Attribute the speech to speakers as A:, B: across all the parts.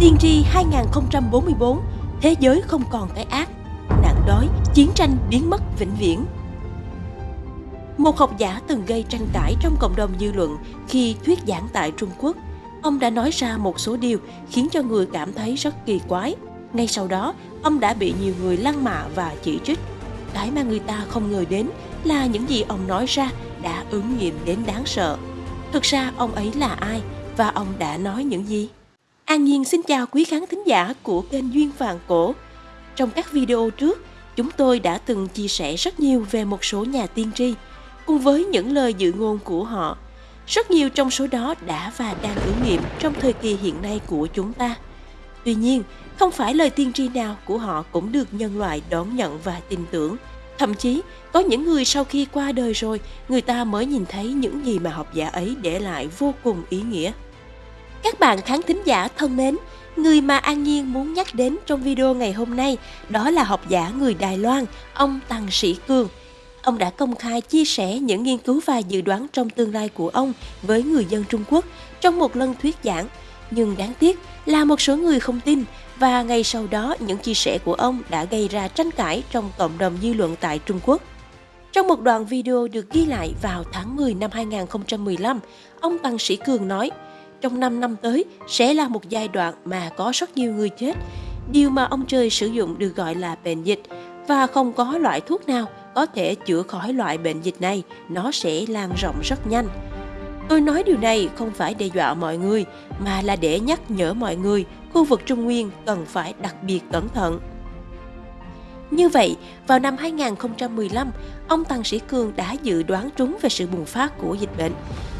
A: Tiên tri 2044, thế giới không còn cái ác, nạn đói, chiến tranh biến mất vĩnh viễn. Một học giả từng gây tranh cãi trong cộng đồng dư luận khi thuyết giảng tại Trung Quốc. Ông đã nói ra một số điều khiến cho người cảm thấy rất kỳ quái. Ngay sau đó, ông đã bị nhiều người lăng mạ và chỉ trích. Cái mà người ta không ngờ đến là những gì ông nói ra đã ứng nghiệm đến đáng sợ. Thực ra ông ấy là ai và ông đã nói những gì? An Nhiên xin chào quý khán thính giả của kênh Duyên Vàng Cổ. Trong các video trước, chúng tôi đã từng chia sẻ rất nhiều về một số nhà tiên tri, cùng với những lời dự ngôn của họ. Rất nhiều trong số đó đã và đang ứng nghiệm trong thời kỳ hiện nay của chúng ta. Tuy nhiên, không phải lời tiên tri nào của họ cũng được nhân loại đón nhận và tin tưởng. Thậm chí, có những người sau khi qua đời rồi, người ta mới nhìn thấy những gì mà học giả ấy để lại vô cùng ý nghĩa. Các bạn khán thính giả thân mến, người mà An Nhiên muốn nhắc đến trong video ngày hôm nay đó là học giả người Đài Loan, ông Tăng Sĩ Cường. Ông đã công khai chia sẻ những nghiên cứu và dự đoán trong tương lai của ông với người dân Trung Quốc trong một lần thuyết giảng. Nhưng đáng tiếc là một số người không tin và ngay sau đó những chia sẻ của ông đã gây ra tranh cãi trong cộng đồng dư luận tại Trung Quốc. Trong một đoạn video được ghi lại vào tháng 10 năm 2015, ông Tăng Sĩ Cường nói – trong 5 năm tới sẽ là một giai đoạn mà có rất nhiều người chết. Điều mà ông trời sử dụng được gọi là bệnh dịch và không có loại thuốc nào có thể chữa khỏi loại bệnh dịch này, nó sẽ lan rộng rất nhanh. Tôi nói điều này không phải đe dọa mọi người, mà là để nhắc nhở mọi người khu vực Trung Nguyên cần phải đặc biệt cẩn thận. Như vậy, vào năm 2015, ông Tăng Sĩ Cương đã dự đoán trúng về sự bùng phát của dịch bệnh.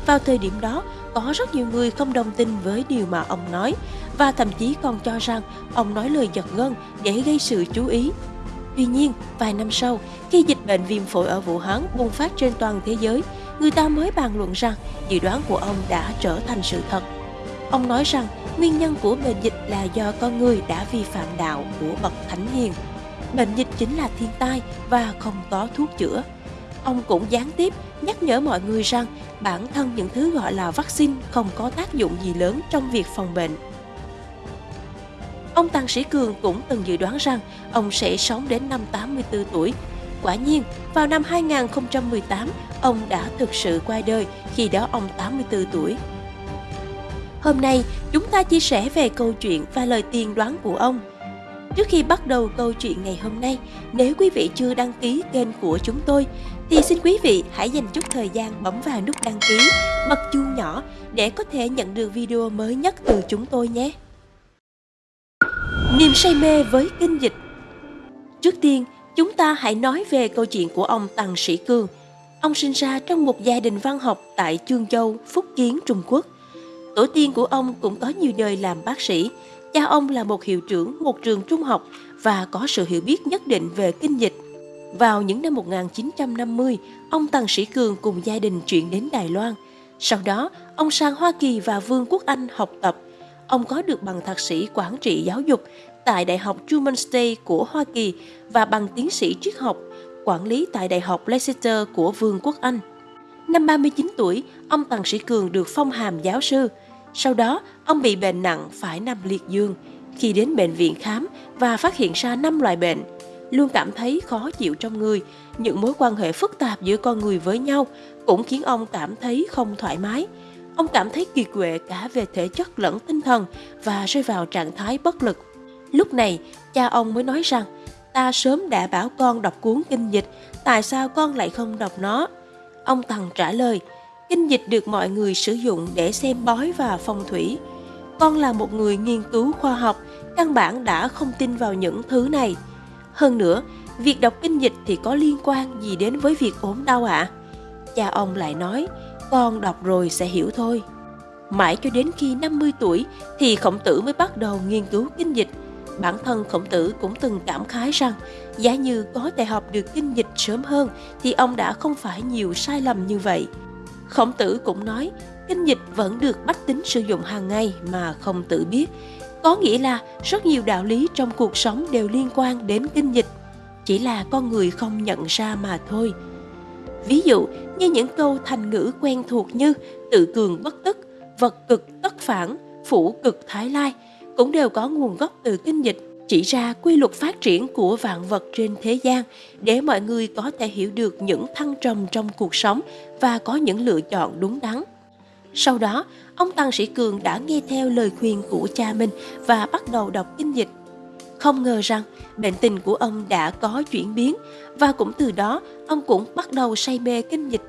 A: Vào thời điểm đó, có rất nhiều người không đồng tin với điều mà ông nói và thậm chí còn cho rằng ông nói lời giật gân để gây sự chú ý. Tuy nhiên, vài năm sau, khi dịch bệnh viêm phổi ở Vũ Hán bùng phát trên toàn thế giới, người ta mới bàn luận rằng dự đoán của ông đã trở thành sự thật. Ông nói rằng nguyên nhân của bệnh dịch là do con người đã vi phạm đạo của bậc thánh hiền. Bệnh dịch chính là thiên tai và không có thuốc chữa. Ông cũng gián tiếp nhắc nhở mọi người rằng bản thân những thứ gọi là vaccine không có tác dụng gì lớn trong việc phòng bệnh. Ông Tăng Sĩ Cường cũng từng dự đoán rằng ông sẽ sống đến năm 84 tuổi. Quả nhiên, vào năm 2018, ông đã thực sự qua đời, khi đó ông 84 tuổi. Hôm nay, chúng ta chia sẻ về câu chuyện và lời tiên đoán của ông – Trước khi bắt đầu câu chuyện ngày hôm nay, nếu quý vị chưa đăng ký kênh của chúng tôi, thì xin quý vị hãy dành chút thời gian bấm vào nút đăng ký, bật chuông nhỏ để có thể nhận được video mới nhất từ chúng tôi nhé. Niềm say mê với kinh dịch Trước tiên, chúng ta hãy nói về câu chuyện của ông Tăng Sĩ Cương. Ông sinh ra trong một gia đình văn học tại Chương Châu, Phúc Kiến, Trung Quốc. Tổ tiên của ông cũng có nhiều đời làm bác sĩ, Cha ông là một hiệu trưởng một trường trung học và có sự hiểu biết nhất định về kinh dịch. Vào những năm 1950, ông Tăng Sĩ Cường cùng gia đình chuyển đến Đài Loan. Sau đó, ông sang Hoa Kỳ và Vương quốc Anh học tập. Ông có được bằng thạc sĩ quản trị giáo dục tại Đại học Truman State của Hoa Kỳ và bằng tiến sĩ triết học quản lý tại Đại học Leicester của Vương quốc Anh. Năm 39 tuổi, ông Tăng Sĩ Cường được phong hàm giáo sư – sau đó, ông bị bệnh nặng phải nằm liệt giường. Khi đến bệnh viện khám và phát hiện ra 5 loại bệnh, luôn cảm thấy khó chịu trong người, những mối quan hệ phức tạp giữa con người với nhau cũng khiến ông cảm thấy không thoải mái. Ông cảm thấy kiệt quệ cả về thể chất lẫn tinh thần và rơi vào trạng thái bất lực. Lúc này, cha ông mới nói rằng, ta sớm đã bảo con đọc cuốn kinh dịch, tại sao con lại không đọc nó? Ông Tần trả lời, Kinh dịch được mọi người sử dụng để xem bói và phong thủy. Con là một người nghiên cứu khoa học, căn bản đã không tin vào những thứ này. Hơn nữa, việc đọc kinh dịch thì có liên quan gì đến với việc ốm đau ạ? À? Cha ông lại nói, con đọc rồi sẽ hiểu thôi. Mãi cho đến khi 50 tuổi thì khổng tử mới bắt đầu nghiên cứu kinh dịch. Bản thân khổng tử cũng từng cảm khái rằng giá như có thể học được kinh dịch sớm hơn thì ông đã không phải nhiều sai lầm như vậy. Khổng tử cũng nói, kinh dịch vẫn được bách tính sử dụng hàng ngày mà không tự biết. Có nghĩa là rất nhiều đạo lý trong cuộc sống đều liên quan đến kinh dịch, chỉ là con người không nhận ra mà thôi. Ví dụ như những câu thành ngữ quen thuộc như tự cường bất tức, vật cực tất phản, phủ cực thái lai, cũng đều có nguồn gốc từ kinh dịch chỉ ra quy luật phát triển của vạn vật trên thế gian để mọi người có thể hiểu được những thăng trầm trong cuộc sống và có những lựa chọn đúng đắn. Sau đó, ông Tăng Sĩ Cường đã nghe theo lời khuyên của cha mình và bắt đầu đọc kinh dịch. Không ngờ rằng bệnh tình của ông đã có chuyển biến và cũng từ đó ông cũng bắt đầu say mê kinh dịch.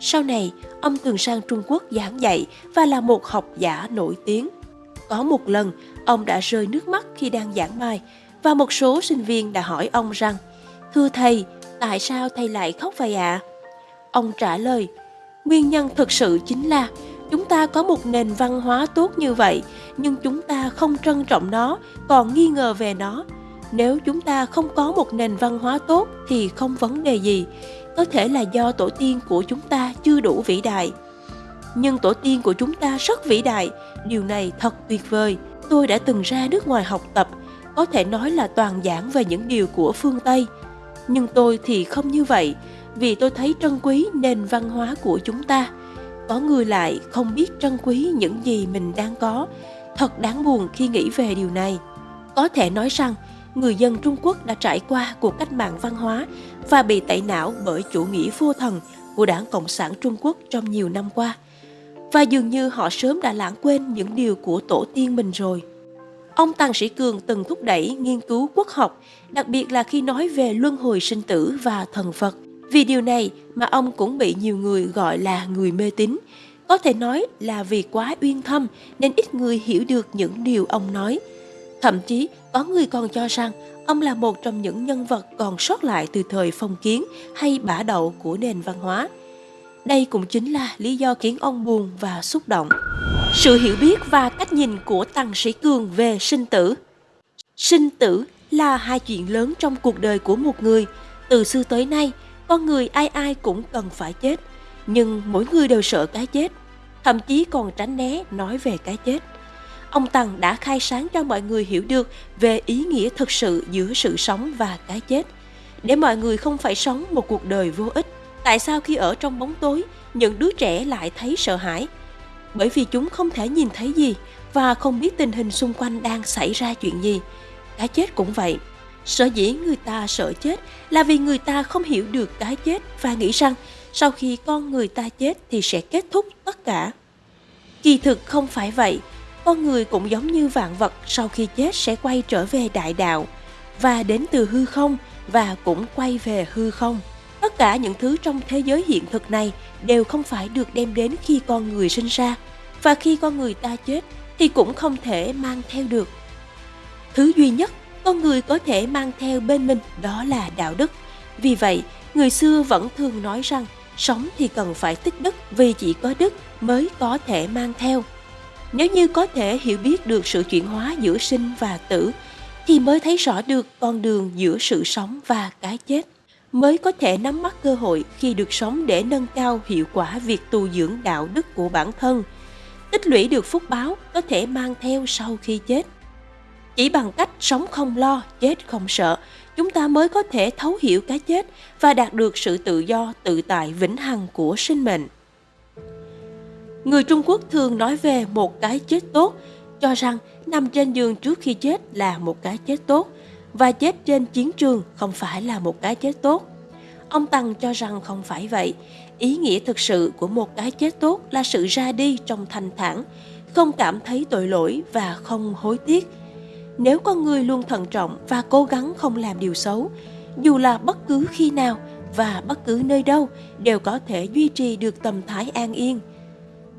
A: Sau này, ông thường sang Trung Quốc giảng dạy và là một học giả nổi tiếng. Có một lần, ông đã rơi nước mắt khi đang giảng bài và một số sinh viên đã hỏi ông rằng Thưa thầy, tại sao thầy lại khóc vậy ạ? À? Ông trả lời, nguyên nhân thực sự chính là chúng ta có một nền văn hóa tốt như vậy nhưng chúng ta không trân trọng nó còn nghi ngờ về nó nếu chúng ta không có một nền văn hóa tốt thì không vấn đề gì có thể là do tổ tiên của chúng ta chưa đủ vĩ đại nhưng tổ tiên của chúng ta rất vĩ đại. Điều này thật tuyệt vời. Tôi đã từng ra nước ngoài học tập, có thể nói là toàn giảng về những điều của phương tây. Nhưng tôi thì không như vậy, vì tôi thấy trân quý nền văn hóa của chúng ta. Có người lại không biết trân quý những gì mình đang có. Thật đáng buồn khi nghĩ về điều này. Có thể nói rằng, người dân trung quốc đã trải qua cuộc cách mạng văn hóa và bị tẩy não bởi chủ nghĩa vô thần của đảng cộng sản trung quốc trong nhiều năm qua và dường như họ sớm đã lãng quên những điều của tổ tiên mình rồi ông tăng sĩ cường từng thúc đẩy nghiên cứu quốc học, đặc biệt là khi nói về luân hồi sinh tử và thần phật vì điều này mà ông cũng bị nhiều người gọi là người mê tín. Có thể nói là vì quá uyên thâm nên ít người hiểu được những điều ông nói. Thậm chí, có người còn cho rằng ông là một trong những nhân vật còn sót lại từ thời phong kiến hay bả đậu của nền văn hóa. Đây cũng chính là lý do khiến ông buồn và xúc động. Sự hiểu biết và cách nhìn của Tăng Sĩ Cường về sinh tử Sinh tử là hai chuyện lớn trong cuộc đời của một người. Từ xưa tới nay, con người ai ai cũng cần phải chết, nhưng mỗi người đều sợ cái chết, thậm chí còn tránh né nói về cái chết. Ông Tăng đã khai sáng cho mọi người hiểu được về ý nghĩa thực sự giữa sự sống và cái chết, để mọi người không phải sống một cuộc đời vô ích. Tại sao khi ở trong bóng tối, những đứa trẻ lại thấy sợ hãi? Bởi vì chúng không thể nhìn thấy gì và không biết tình hình xung quanh đang xảy ra chuyện gì. Cái chết cũng vậy Sở dĩ người ta sợ chết là vì người ta không hiểu được cái chết và nghĩ rằng sau khi con người ta chết thì sẽ kết thúc tất cả. Kỳ thực không phải vậy, con người cũng giống như vạn vật sau khi chết sẽ quay trở về đại đạo và đến từ hư không và cũng quay về hư không. Tất cả những thứ trong thế giới hiện thực này đều không phải được đem đến khi con người sinh ra và khi con người ta chết thì cũng không thể mang theo được. Thứ duy nhất con người có thể mang theo bên mình đó là đạo đức. Vì vậy, người xưa vẫn thường nói rằng sống thì cần phải tích đức vì chỉ có đức mới có thể mang theo. Nếu như có thể hiểu biết được sự chuyển hóa giữa sinh và tử thì mới thấy rõ được con đường giữa sự sống và cái chết mới có thể nắm bắt cơ hội khi được sống để nâng cao hiệu quả việc tu dưỡng đạo đức của bản thân tích lũy được phúc báo có thể mang theo sau khi chết chỉ bằng cách sống không lo, chết không sợ, chúng ta mới có thể thấu hiểu cái chết và đạt được sự tự do, tự tại vĩnh hằng của sinh mệnh. Người Trung Quốc thường nói về một cái chết tốt, cho rằng nằm trên giường trước khi chết là một cái chết tốt và chết trên chiến trường không phải là một cái chết tốt. Ông Tăng cho rằng không phải vậy. Ý nghĩa thực sự của một cái chết tốt là sự ra đi trong thanh thản, không cảm thấy tội lỗi và không hối tiếc – nếu con người luôn thận trọng và cố gắng không làm điều xấu dù là bất cứ khi nào và bất cứ nơi đâu đều có thể duy trì được tâm thái an yên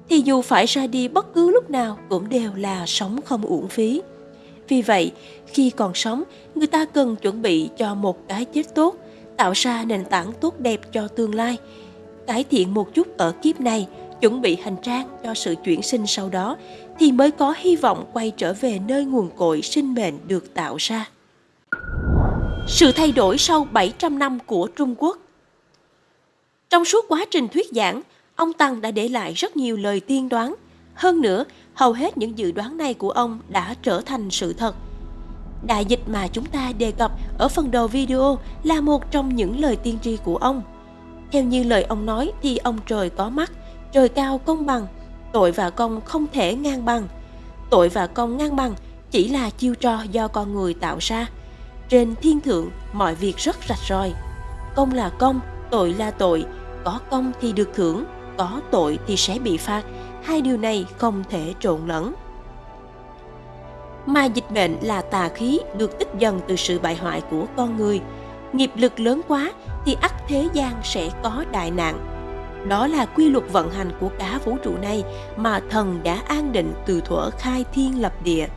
A: thì dù phải ra đi bất cứ lúc nào cũng đều là sống không uổng phí. Vì vậy khi còn sống người ta cần chuẩn bị cho một cái chết tốt tạo ra nền tảng tốt đẹp cho tương lai cải thiện một chút ở kiếp này chuẩn bị hành trang cho sự chuyển sinh sau đó thì mới có hy vọng quay trở về nơi nguồn cội sinh mệnh được tạo ra. Sự thay đổi sau 700 năm của Trung Quốc Trong suốt quá trình thuyết giảng, ông Tăng đã để lại rất nhiều lời tiên đoán. Hơn nữa, hầu hết những dự đoán này của ông đã trở thành sự thật. Đại dịch mà chúng ta đề cập ở phần đầu video là một trong những lời tiên tri của ông. Theo như lời ông nói thì ông trời có mắt, trời cao công bằng, tội và công không thể ngang bằng. Tội và công ngang bằng chỉ là chiêu trò do con người tạo ra. Trên thiên thượng, mọi việc rất rạch ròi. Công là công, tội là tội, có công thì được thưởng, có tội thì sẽ bị phạt. Hai điều này không thể trộn lẫn. Mà dịch bệnh là tà khí được tích dần từ sự bại hoại của con người. Nghiệp lực lớn quá thì ắt thế gian sẽ có đại nạn. Đó là quy luật vận hành của cả vũ trụ này mà thần đã an định từ thuở khai thiên lập địa.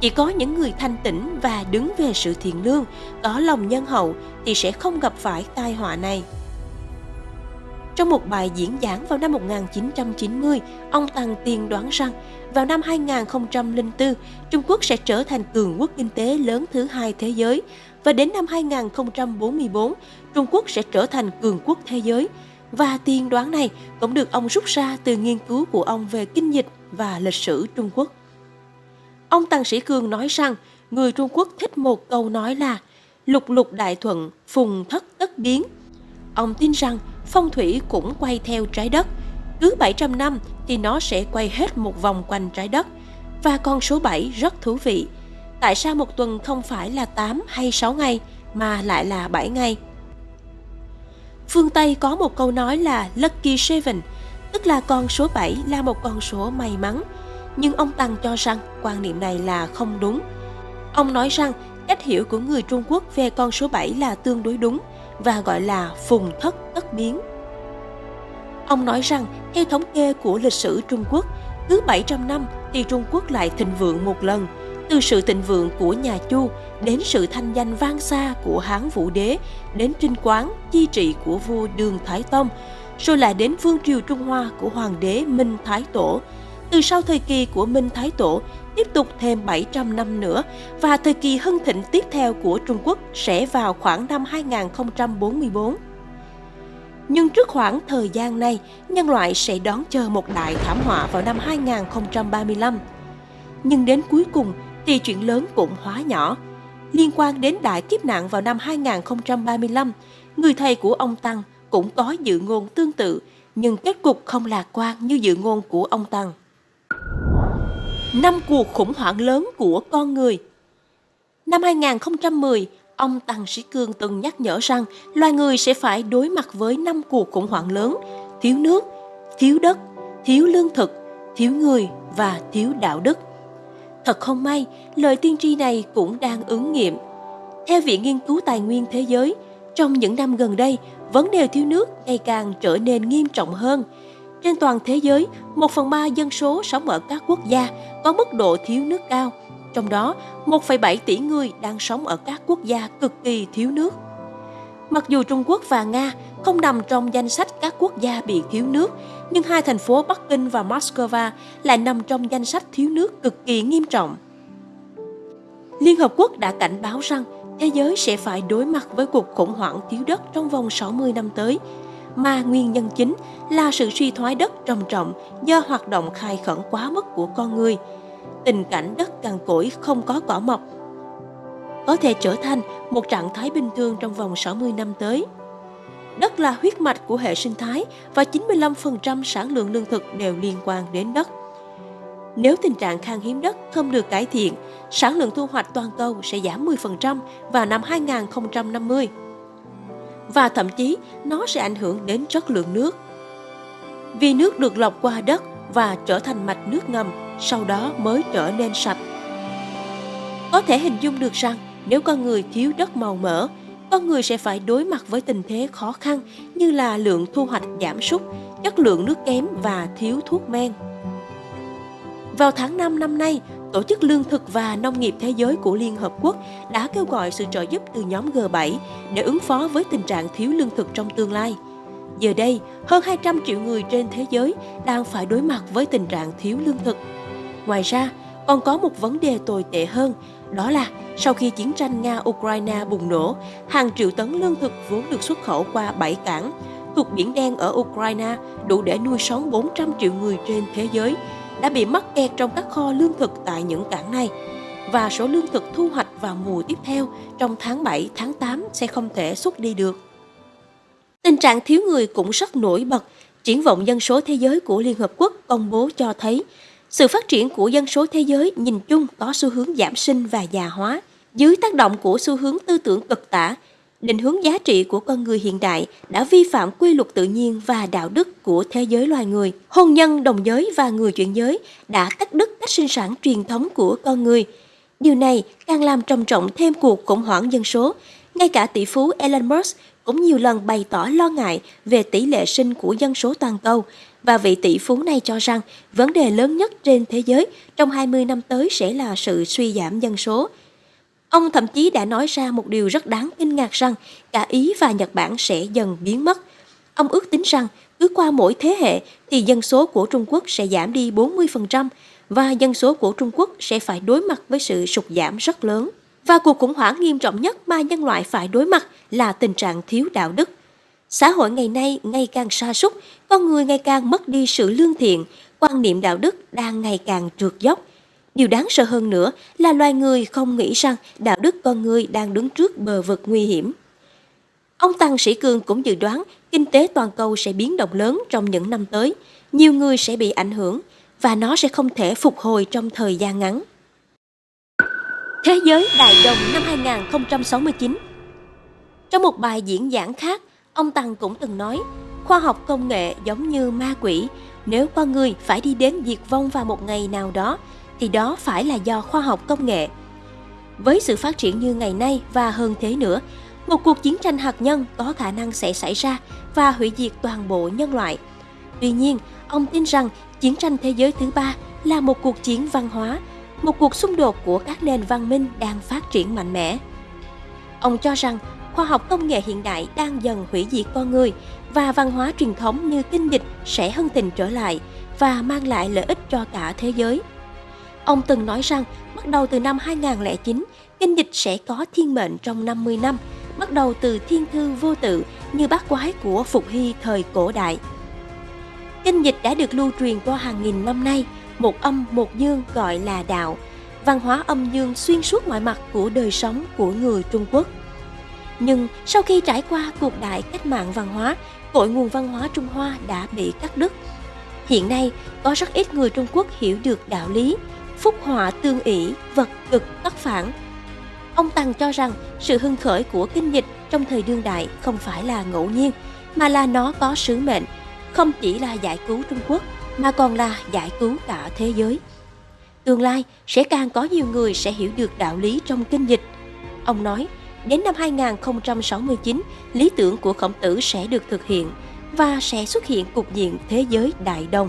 A: Chỉ có những người thanh tĩnh và đứng về sự thiện lương, có lòng nhân hậu thì sẽ không gặp phải tai họa này. Trong một bài diễn giảng vào năm 1990, ông Tăng tiên đoán rằng vào năm 2004, Trung Quốc sẽ trở thành cường quốc kinh tế lớn thứ hai thế giới và đến năm 2044, Trung Quốc sẽ trở thành cường quốc thế giới. Và tiên đoán này cũng được ông rút ra từ nghiên cứu của ông về kinh dịch và lịch sử Trung Quốc. Ông Tăng Sĩ Cương nói rằng người Trung Quốc thích một câu nói là lục lục đại thuận, phùng thất tất biến. Ông tin rằng phong thủy cũng quay theo trái đất. Cứ 700 năm thì nó sẽ quay hết một vòng quanh trái đất. Và con số 7 rất thú vị. Tại sao một tuần không phải là 8 hay 6 ngày mà lại là 7 ngày? Phương Tây có một câu nói là Lucky Seven, tức là con số 7 là một con số may mắn. Nhưng ông Tăng cho rằng quan niệm này là không đúng. Ông nói rằng cách hiểu của người Trung Quốc về con số 7 là tương đối đúng và gọi là phùng thất tất biến. Ông nói rằng theo thống kê của lịch sử Trung Quốc, cứ 700 năm thì Trung Quốc lại thịnh vượng một lần, từ sự thịnh vượng của nhà Chu đến sự thanh danh vang xa của Hán Vũ Đế, đến trinh quán, chi trị của vua Đường Thái Tông, rồi lại đến vương triều Trung Hoa của Hoàng đế Minh Thái Tổ. Từ sau thời kỳ của Minh Thái Tổ, tiếp tục thêm 700 năm nữa và thời kỳ hưng thịnh tiếp theo của Trung Quốc sẽ vào khoảng năm 2044. Nhưng trước khoảng thời gian này, nhân loại sẽ đón chờ một đại thảm họa vào năm 2035. Nhưng đến cuối cùng thì chuyện lớn cũng hóa nhỏ. Liên quan đến đại kiếp nạn vào năm 2035, người thầy của ông Tăng cũng có dự ngôn tương tự, nhưng kết cục không lạc quan như dự ngôn của ông Tăng. Năm cuộc khủng hoảng lớn của con người Năm 2010, ông Tăng Sĩ Cương từng nhắc nhở rằng loài người sẽ phải đối mặt với năm cuộc khủng hoảng lớn, thiếu nước, thiếu đất, thiếu lương thực, thiếu người và thiếu đạo đức. Thật không may, lời tiên tri này cũng đang ứng nghiệm. Theo Viện Nghiên cứu Tài nguyên Thế giới, trong những năm gần đây, vấn đề thiếu nước ngày càng trở nên nghiêm trọng hơn. Trên toàn thế giới, một phần ba dân số sống ở các quốc gia có mức độ thiếu nước cao, trong đó 1,7 tỷ người đang sống ở các quốc gia cực kỳ thiếu nước. Mặc dù Trung Quốc và Nga không nằm trong danh sách các quốc gia bị thiếu nước, nhưng hai thành phố Bắc Kinh và Moscow lại nằm trong danh sách thiếu nước cực kỳ nghiêm trọng. Liên Hợp Quốc đã cảnh báo rằng thế giới sẽ phải đối mặt với cuộc khủng hoảng thiếu đất trong vòng 60 năm tới, mà nguyên nhân chính là sự suy thoái đất trầm trọng do hoạt động khai khẩn quá mức của con người. Tình cảnh đất cằn cỗi không có cỏ mọc có thể trở thành một trạng thái bình thường trong vòng 60 năm tới. Đất là huyết mạch của hệ sinh thái và 95% sản lượng lương thực đều liên quan đến đất. Nếu tình trạng khan hiếm đất không được cải thiện, sản lượng thu hoạch toàn cầu sẽ giảm 10% vào năm 2050. Và thậm chí nó sẽ ảnh hưởng đến chất lượng nước. Vì nước được lọc qua đất và trở thành mạch nước ngầm, sau đó mới trở nên sạch. Có thể hình dung được rằng nếu con người thiếu đất màu mỡ, con người sẽ phải đối mặt với tình thế khó khăn như là lượng thu hoạch giảm sút, chất lượng nước kém và thiếu thuốc men. Vào tháng 5 năm nay, Tổ chức Lương thực và Nông nghiệp Thế giới của Liên Hợp Quốc đã kêu gọi sự trợ giúp từ nhóm G7 để ứng phó với tình trạng thiếu lương thực trong tương lai. Giờ đây, hơn 200 triệu người trên thế giới đang phải đối mặt với tình trạng thiếu lương thực. Ngoài ra, còn có một vấn đề tồi tệ hơn, đó là sau khi chiến tranh Nga-Ukraine bùng nổ, hàng triệu tấn lương thực vốn được xuất khẩu qua bảy cảng thuộc Biển Đen ở Ukraine đủ để nuôi sống 400 triệu người trên thế giới đã bị mắc kẹt trong các kho lương thực tại những cảng này và số lương thực thu hoạch vào mùa tiếp theo trong tháng 7, tháng 8 sẽ không thể xuất đi được. Tình trạng thiếu người cũng rất nổi bật. Triển vọng dân số thế giới của Liên Hợp Quốc công bố cho thấy Sự phát triển của dân số thế giới nhìn chung có xu hướng giảm sinh và già hóa. Dưới tác động của xu hướng tư tưởng cực tả, định hướng giá trị của con người hiện đại đã vi phạm quy luật tự nhiên và đạo đức của thế giới loài người. Hôn nhân đồng giới và người chuyển giới đã cắt đứt cách sinh sản truyền thống của con người. Điều này càng làm trầm trọng thêm cuộc khủng hoảng dân số. Ngay cả tỷ phú Elon Musk cũng nhiều lần bày tỏ lo ngại về tỷ lệ sinh của dân số toàn cầu và vị tỷ phú này cho rằng vấn đề lớn nhất trên thế giới trong 20 năm tới sẽ là sự suy giảm dân số. Ông thậm chí đã nói ra một điều rất đáng kinh ngạc rằng cả Ý và Nhật Bản sẽ dần biến mất. Ông ước tính rằng cứ qua mỗi thế hệ thì dân số của Trung Quốc sẽ giảm đi 40% và dân số của Trung Quốc sẽ phải đối mặt với sự sụt giảm rất lớn. Và cuộc khủng hoảng nghiêm trọng nhất mà nhân loại phải đối mặt là tình trạng thiếu đạo đức. Xã hội ngày nay ngày càng sa sút, con người ngày càng mất đi sự lương thiện, quan niệm đạo đức đang ngày càng trượt dốc. Điều đáng sợ hơn nữa là loài người không nghĩ rằng đạo đức con người đang đứng trước bờ vực nguy hiểm. Ông Tăng Sĩ Cương cũng dự đoán kinh tế toàn cầu sẽ biến động lớn trong những năm tới, nhiều người sẽ bị ảnh hưởng và nó sẽ không thể phục hồi trong thời gian ngắn. Thế giới đại đồng năm 2069 Trong một bài diễn giảng khác, ông Tăng cũng từng nói, khoa học công nghệ giống như ma quỷ, nếu con người phải đi đến diệt vong vào một ngày nào đó, thì đó phải là do khoa học công nghệ. Với sự phát triển như ngày nay và hơn thế nữa, một cuộc chiến tranh hạt nhân có khả năng sẽ xảy ra và hủy diệt toàn bộ nhân loại. Tuy nhiên, ông tin rằng chiến tranh thế giới thứ ba là một cuộc chiến văn hóa một cuộc xung đột của các nền văn minh đang phát triển mạnh mẽ. Ông cho rằng khoa học công nghệ hiện đại đang dần hủy diệt con người và văn hóa truyền thống như kinh dịch sẽ hân tình trở lại và mang lại lợi ích cho cả thế giới. Ông từng nói rằng bắt đầu từ năm 2009, kinh dịch sẽ có thiên mệnh trong 50 năm, bắt đầu từ thiên thư vô tự như bát quái của Phục Hy thời cổ đại. Kinh dịch đã được lưu truyền qua hàng nghìn năm nay một âm một dương gọi là đạo, văn hóa âm dương xuyên suốt mọi mặt của đời sống của người Trung Quốc. Nhưng sau khi trải qua cuộc đại cách mạng văn hóa, cội nguồn văn hóa Trung Hoa đã bị cắt đứt. Hiện nay, có rất ít người Trung Quốc hiểu được đạo lý, phúc họa tương ỷ, vật cực tất phản. Ông Tăng cho rằng sự hưng khởi của kinh dịch trong thời đương đại không phải là ngẫu nhiên, mà là nó có sứ mệnh, không chỉ là giải cứu Trung Quốc mà còn là giải cứu cả thế giới. Tương lai sẽ càng có nhiều người sẽ hiểu được đạo lý trong kinh dịch. Ông nói, đến năm 2069, lý tưởng của khổng tử sẽ được thực hiện và sẽ xuất hiện cục diện thế giới đại đồng.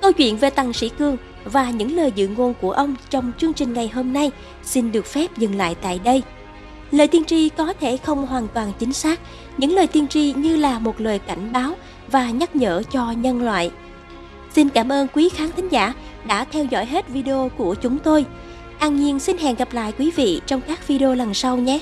A: Câu chuyện về Tăng Sĩ Cương và những lời dự ngôn của ông trong chương trình ngày hôm nay xin được phép dừng lại tại đây. Lời tiên tri có thể không hoàn toàn chính xác, những lời tiên tri như là một lời cảnh báo và nhắc nhở cho nhân loại. Xin cảm ơn quý khán thính giả đã theo dõi hết video của chúng tôi. An Nhiên xin hẹn gặp lại quý vị trong các video lần sau nhé.